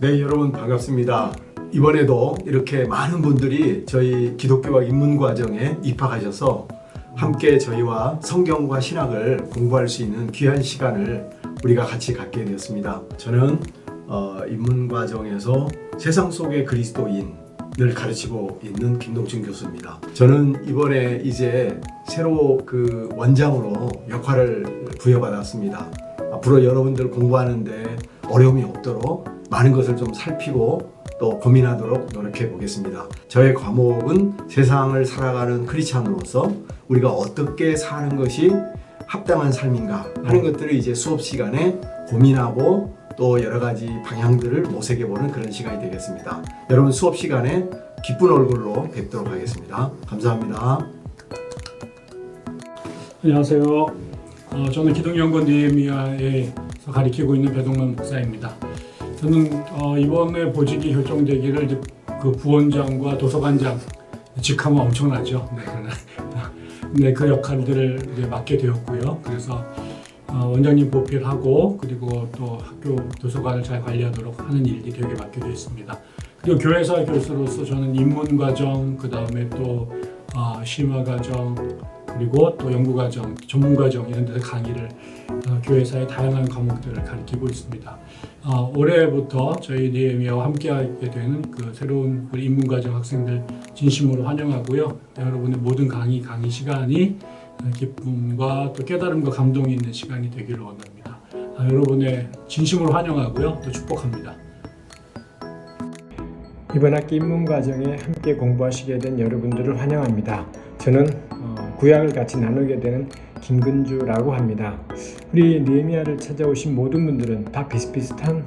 네, 여러분 반갑습니다. 이번에도 이렇게 많은 분들이 저희 기독교학 입문과정에 입학하셔서 함께 저희와 성경과 신학을 공부할 수 있는 귀한 시간을 우리가 같이 갖게 되었습니다. 저는 어, 입문과정에서 세상 속의 그리스도인을 가르치고 있는 김동준 교수입니다. 저는 이번에 이제 새로 그 원장으로 역할을 부여받았습니다. 앞으로 여러분들 공부하는데 어려움이 없도록 많은 것을 좀 살피고 또 고민하도록 노력해 보겠습니다. 저의 과목은 세상을 살아가는 크리스찬으로서 우리가 어떻게 사는 것이 합당한 삶인가 하는 것들을 이제 수업 시간에 고민하고 또 여러 가지 방향들을 모색해 보는 그런 시간이 되겠습니다. 여러분 수업 시간에 기쁜 얼굴로 뵙도록 하겠습니다. 감사합니다. 안녕하세요. 어, 저는 기독연구원 니에미아에서 가리키고 있는 배동만 목사입니다. 저는 어, 이번에 보직이 결정되기를 이제 그 부원장과 도서관장 직함은 엄청나죠. 네, 그러나 네, 그 역할들을 이제 맡게 되었고요. 그래서 어, 원장님 보필하고 그리고 또 학교 도서관을 잘 관리하도록 하는 일이 되게 맡게 되어 있습니다. 그리고 교회사 교수로서 저는 입문 과정 그 다음에 또 어, 심화 과정 그리고 또 연구 과정, 전문 과정 이런 데서 강의를 어, 교회사의 다양한 과목들을 가르치고 있습니다. 어, 올해부터 저희 니에미아와 함께하게 되는 그 새로운 우리 입문 과정 학생들 진심으로 환영하고요. 여러분의 모든 강의 강의 시간이 기쁨과 또 깨달음과 감동이 있는 시간이 되기를 원합니다. 아, 여러분의 진심으로 환영하고요. 또 축복합니다. 이번 학기 입문 과정에 함께 공부하시게 된 여러분들을 환영합니다. 저는 어, 구약을 같이 나누게 되는 김근주라고 합니다. 우리 니에미아를 찾아오신 모든 분들은 다 비슷비슷한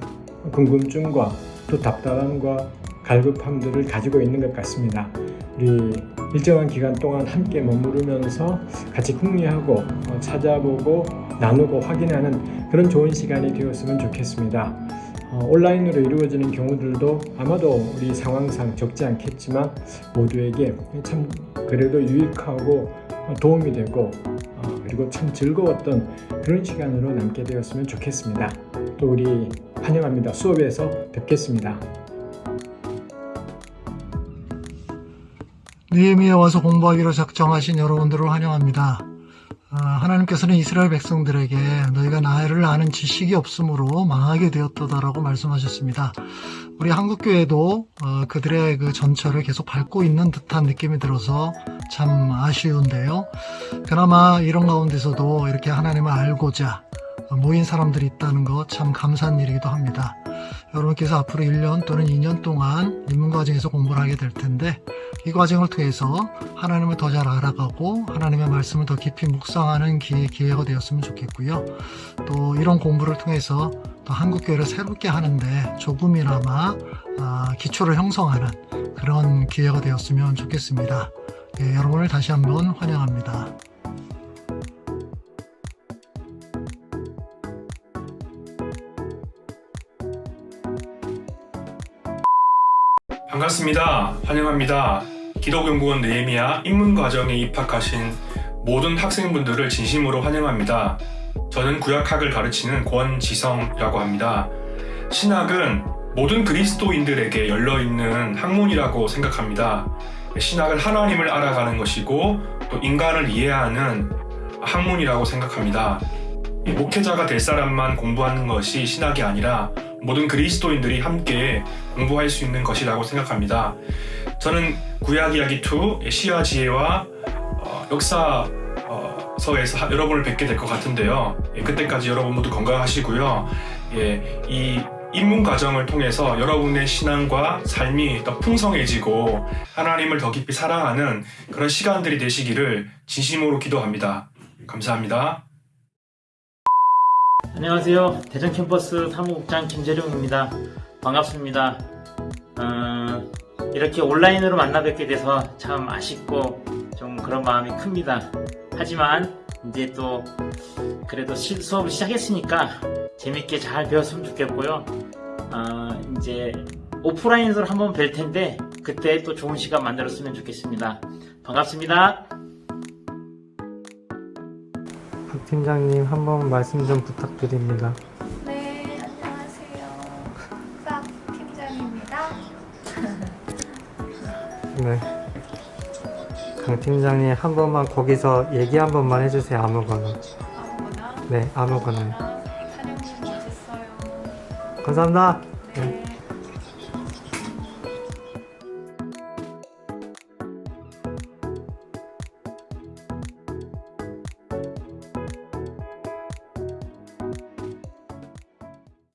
궁금증과 또 답답함과 갈급함들을 가지고 있는 것 같습니다. 우리 일정한 기간 동안 함께 머무르면서 같이 궁리하고 어, 찾아보고 나누고 확인하는 그런 좋은 시간이 되었으면 좋겠습니다. 어, 온라인으로 이루어지는 경우들도 아마도 우리 상황상 적지 않겠지만 모두에게 참 그래도 유익하고 도움이 되고 어, 그리고 참 즐거웠던 그런 시간으로 남게 되었으면 좋겠습니다. 또 우리 환영합니다. 수업에서 뵙겠습니다. 느헤미야 와서 공부하기로 작정하신 여러분들을 환영합니다. 아, 하나님께서는 이스라엘 백성들에게 너희가 나를 아는 지식이 없으므로 망하게 되었다라고 말씀하셨습니다. 우리 한국교회도 어, 그들의 그 전철을 계속 밟고 있는 듯한 느낌이 들어서 참 아쉬운데요. 그나마 이런 가운데서도 이렇게 하나님을 알고자 모인 사람들이 있다는 것 참 감사한 일이기도 합니다. 여러분께서 앞으로 1년 또는 2년 동안 입문 과정에서 공부를 하게 될 텐데 이 과정을 통해서 하나님을 더 잘 알아가고 하나님의 말씀을 더 깊이 묵상하는 기회, 기회가 되었으면 좋겠고요. 또 이런 공부를 통해서 또 한국교회를 새롭게 하는데 조금이나마 아, 기초를 형성하는 그런 기회가 되었으면 좋겠습니다. 예, 여러분을 다시 한번 환영합니다. 반갑습니다. 환영합니다. 기독연구원 네헤미야 입문과정에 입학하신 모든 학생분들을 진심으로 환영합니다. 저는 구약학을 가르치는 권지성이라고 합니다. 신학은 모든 그리스도인들에게 열려있는 학문이라고 생각합니다. 신학은 하나님을 알아가는 것이고 또 인간을 이해하는 학문이라고 생각합니다. 목회자가 될 사람만 공부하는 것이 신학이 아니라 모든 그리스도인들이 함께 공부할 수 있는 것이라고 생각합니다. 저는 구약 이야기 2 시와 지혜와 어, 역사 서에서 여러분을 뵙게 될 것 같은데요. 예, 그때까지 여러분 모두 건강하시고요. 예, 이 입문 과정을 통해서 여러분의 신앙과 삶이 더 풍성해지고 하나님을 더 깊이 사랑하는 그런 시간들이 되시기를 진심으로 기도합니다. 감사합니다. 안녕하세요. 대전 캠퍼스 사무국장 김재룡입니다. 반갑습니다. 어, 이렇게 온라인으로 만나 뵙게 돼서 참 아쉽고 좀 그런 마음이 큽니다. 하지만 이제 또 그래도 시, 수업을 시작했으니까 재밌게 잘 배웠으면 좋겠고요. 어, 이제 오프라인으로 한번 뵐 텐데 그때 또 좋은 시간 만들었으면 좋겠습니다. 반갑습니다. 팀장님 한 번 말씀 좀 부탁드립니다. 네, 안녕하세요. 싹 팀장입니다. 네. 강 팀장님 한 번만 거기서 얘기 한 번만 해주세요. 아무거나. 아무거나? 네, 아무거나. 아, 사장님 멋있어요. 감사합니다.